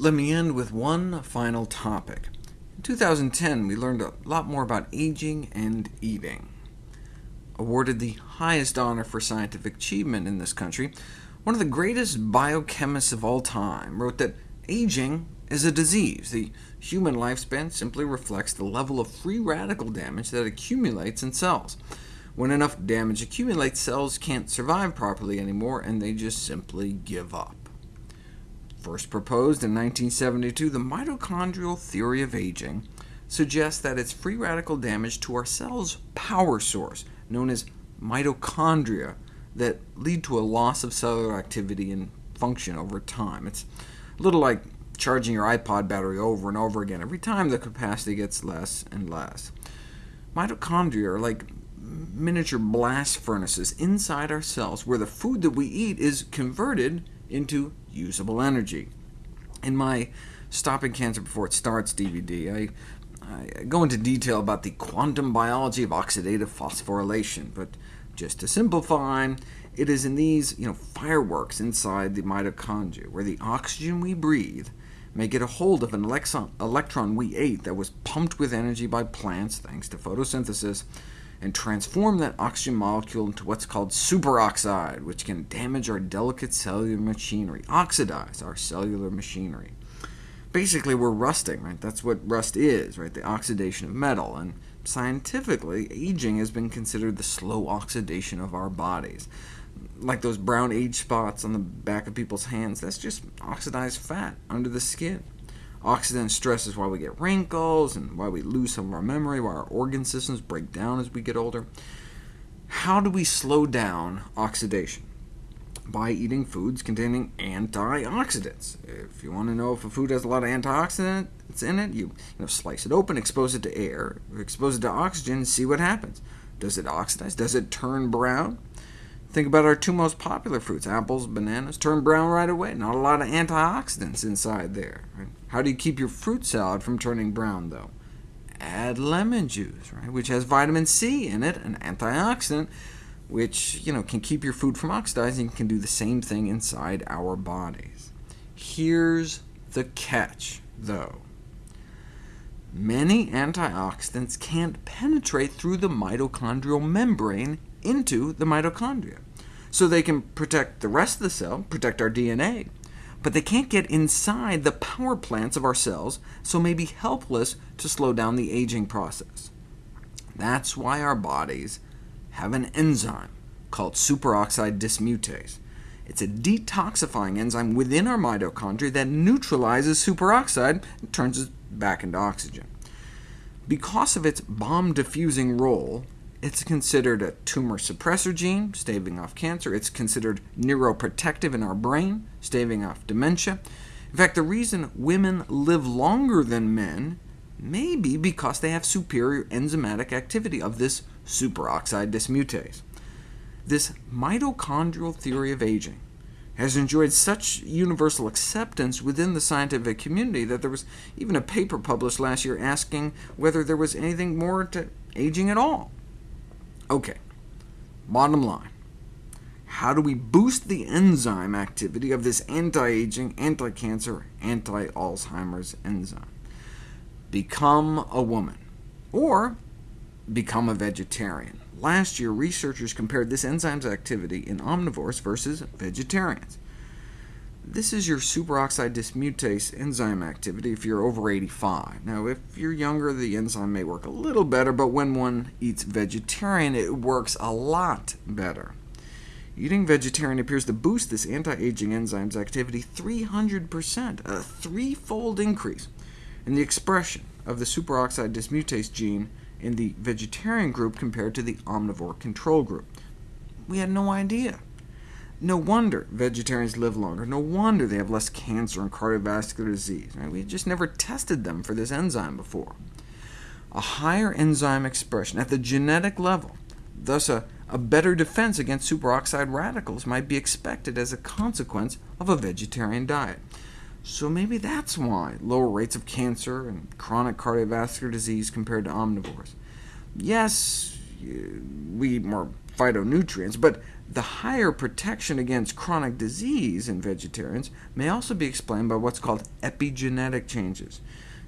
Let me end with one final topic. In 2010, we learned a lot more about aging and eating. Awarded the highest honor for scientific achievement in this country, one of the greatest biochemists of all time wrote that aging is a disease. The human lifespan simply reflects the level of free radical damage that accumulates in cells. When enough damage accumulates, cells can't survive properly anymore, and they just simply give up. First proposed in 1972, the mitochondrial theory of aging suggests that it's free radical damage to our cell's power source, known as mitochondria, that lead to a loss of cellular activity and function over time. It's a little like charging your iPod battery over and over again. Every time the capacity gets less and less. Mitochondria are like miniature blast furnaces inside our cells, where the food that we eat is converted into usable energy. In my Stopping Cancer Before It Starts DVD, I, I go into detail about the quantum biology of oxidative phosphorylation, but just to simplify, it is in these you know, fireworks inside the mitochondria, where the oxygen we breathe may get a hold of an electron we ate that was pumped with energy by plants, thanks to photosynthesis, and transform that oxygen molecule into what's called superoxide, which can damage our delicate cellular machinery, oxidize our cellular machinery. Basically, we're rusting, right? That's what rust is, right? The oxidation of metal. And scientifically, aging has been considered the slow oxidation of our bodies. Like those brown age spots on the back of people's hands, that's just oxidized fat under the skin. Oxidant stress is why we get wrinkles, and why we lose some of our memory, why our organ systems break down as we get older. How do we slow down oxidation? By eating foods containing antioxidants. If you want to know if a food has a lot of antioxidants in it, you, you know, slice it open, expose it to air, expose it to oxygen, and see what happens. Does it oxidize? Does it turn brown? Think about our two most popular fruits, apples, bananas, turn brown right away. Not a lot of antioxidants inside there. Right? How do you keep your fruit salad from turning brown, though? Add lemon juice, right, which has vitamin C in it, an antioxidant, which you know, can keep your food from oxidizing, can do the same thing inside our bodies. Here's the catch, though. Many antioxidants can't penetrate through the mitochondrial membrane into the mitochondria. So they can protect the rest of the cell, protect our DNA, but they can't get inside the power plants of our cells, so may be helpless to slow down the aging process. That's why our bodies have an enzyme called superoxide dismutase. It's a detoxifying enzyme within our mitochondria that neutralizes superoxide and turns it back into oxygen. Because of its bomb-diffusing role, it's considered a tumor suppressor gene, staving off cancer. It's considered neuroprotective in our brain, staving off dementia. In fact, the reason women live longer than men may be because they have superior enzymatic activity of this superoxide dismutase. This mitochondrial theory of aging has enjoyed such universal acceptance within the scientific community that there was even a paper published last year asking whether there was anything more to aging at all. OK, bottom line. How do we boost the enzyme activity of this anti-aging, anti-cancer, anti-Alzheimer's enzyme? Become a woman, or become a vegetarian. Last year, researchers compared this enzyme's activity in omnivores versus vegetarians. This is your superoxide dismutase enzyme activity if you're over 85. Now, if you're younger, the enzyme may work a little better, but when one eats vegetarian, it works a lot better. Eating vegetarian appears to boost this anti-aging enzyme's activity 300%, a threefold increase in the expression of the superoxide dismutase gene in the vegetarian group compared to the omnivore control group. We had no idea. No wonder vegetarians live longer. No wonder they have less cancer and cardiovascular disease. Right? We just never tested them for this enzyme before. A higher enzyme expression at the genetic level, thus a, a better defense against superoxide radicals, might be expected as a consequence of a vegetarian diet. So maybe that's why lower rates of cancer and chronic cardiovascular disease compared to omnivores. Yes, we eat more phytonutrients, but The higher protection against chronic disease in vegetarians may also be explained by what's called epigenetic changes.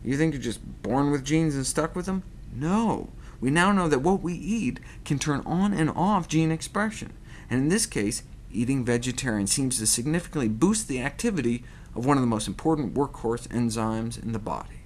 You think you're just born with genes and stuck with them? No. We now know that what we eat can turn on and off gene expression, and in this case, eating vegetarian seems to significantly boost the activity of one of the most important workhorse enzymes in the body.